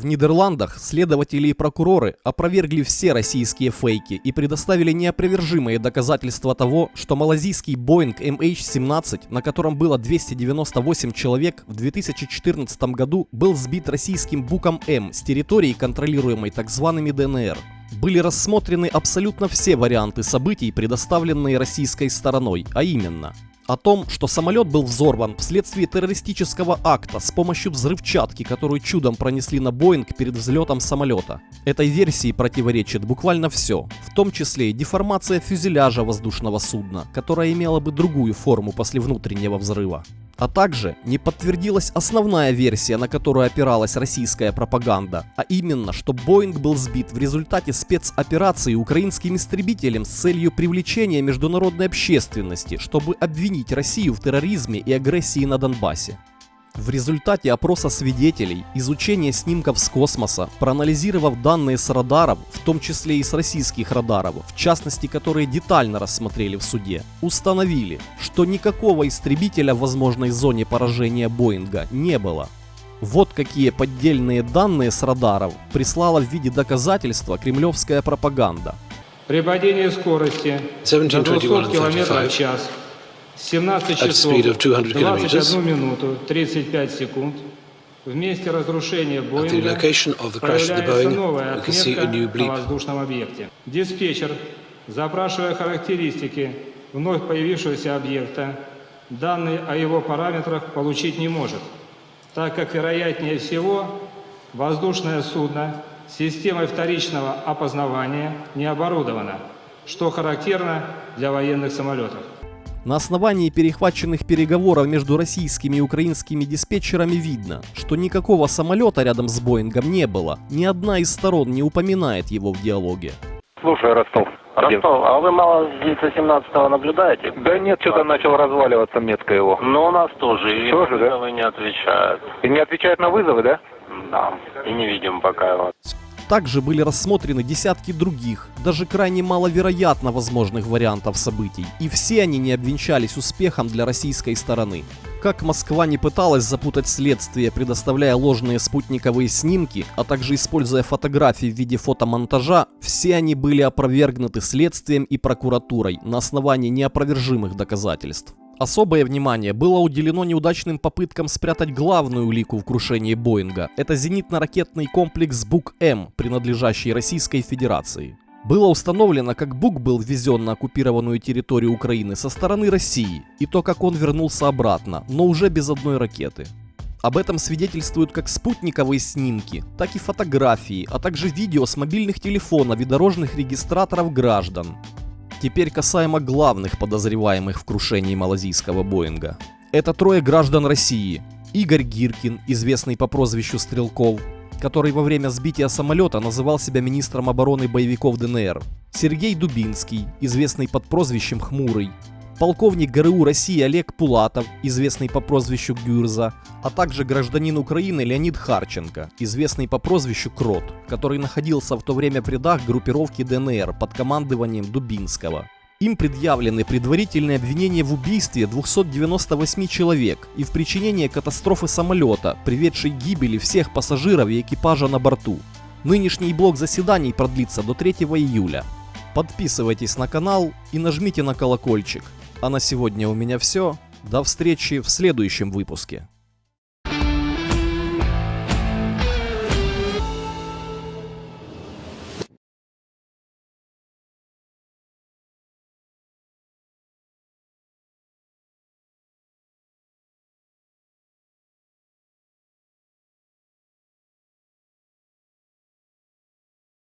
В Нидерландах следователи и прокуроры опровергли все российские фейки и предоставили неопровержимые доказательства того, что малазийский Boeing MH17, на котором было 298 человек, в 2014 году был сбит российским Буком М с территории, контролируемой так зваными ДНР. Были рассмотрены абсолютно все варианты событий, предоставленные российской стороной, а именно о том, что самолет был взорван вследствие террористического акта с помощью взрывчатки, которую чудом пронесли на Боинг перед взлетом самолета. Этой версии противоречит буквально все, в том числе и деформация фюзеляжа воздушного судна, которая имела бы другую форму после внутреннего взрыва. А также не подтвердилась основная версия, на которую опиралась российская пропаганда, а именно, что Боинг был сбит в результате спецоперации украинским истребителем с целью привлечения международной общественности, чтобы обвинить Россию в терроризме и агрессии на Донбассе. В результате опроса свидетелей, изучения снимков с космоса, проанализировав данные с радаров, в том числе и с российских радаров, в частности которые детально рассмотрели в суде, установили, что никакого истребителя в возможной зоне поражения Боинга не было. Вот какие поддельные данные с радаров прислала в виде доказательства кремлевская пропаганда. При падении скорости до 200 км в час 17 часов 21 минуту 35 секунд в месте разрушения Боинга появляется новая отметка на воздушном объекте. Диспетчер, запрашивая характеристики вновь появившегося объекта, данные о его параметрах получить не может, так как, вероятнее всего, воздушное судно системой вторичного опознавания не оборудовано, что характерно для военных самолетов. На основании перехваченных переговоров между российскими и украинскими диспетчерами видно, что никакого самолета рядом с Боингом не было. Ни одна из сторон не упоминает его в диалоге. Слушай, Ростов. Ростов, а вы мало с 917 наблюдаете? Да нет, что-то начал разваливаться метко его. Ну, у нас тоже. И Тоже, да? вызовы не отвечают. И не отвечает на вызовы, да? Да. И не видим пока его. Также были рассмотрены десятки других, даже крайне маловероятно возможных вариантов событий, и все они не обвенчались успехом для российской стороны. Как Москва не пыталась запутать следствие, предоставляя ложные спутниковые снимки, а также используя фотографии в виде фотомонтажа, все они были опровергнуты следствием и прокуратурой на основании неопровержимых доказательств. Особое внимание было уделено неудачным попыткам спрятать главную улику в крушении Боинга. Это зенитно-ракетный комплекс Бук-М, принадлежащий Российской Федерации. Было установлено, как Бук был ввезен на оккупированную территорию Украины со стороны России, и то, как он вернулся обратно, но уже без одной ракеты. Об этом свидетельствуют как спутниковые снимки, так и фотографии, а также видео с мобильных телефонов и дорожных регистраторов граждан. Теперь касаемо главных подозреваемых в крушении малазийского Боинга. Это трое граждан России. Игорь Гиркин, известный по прозвищу Стрелков, который во время сбития самолета называл себя министром обороны боевиков ДНР. Сергей Дубинский, известный под прозвищем Хмурый, полковник ГРУ России Олег Пулатов, известный по прозвищу Гюрза, а также гражданин Украины Леонид Харченко, известный по прозвищу Крот, который находился в то время в рядах группировки ДНР под командованием Дубинского. Им предъявлены предварительные обвинения в убийстве 298 человек и в причинении катастрофы самолета, приведшей к гибели всех пассажиров и экипажа на борту. Нынешний блок заседаний продлится до 3 июля. Подписывайтесь на канал и нажмите на колокольчик. А на сегодня у меня все. До встречи в следующем выпуске.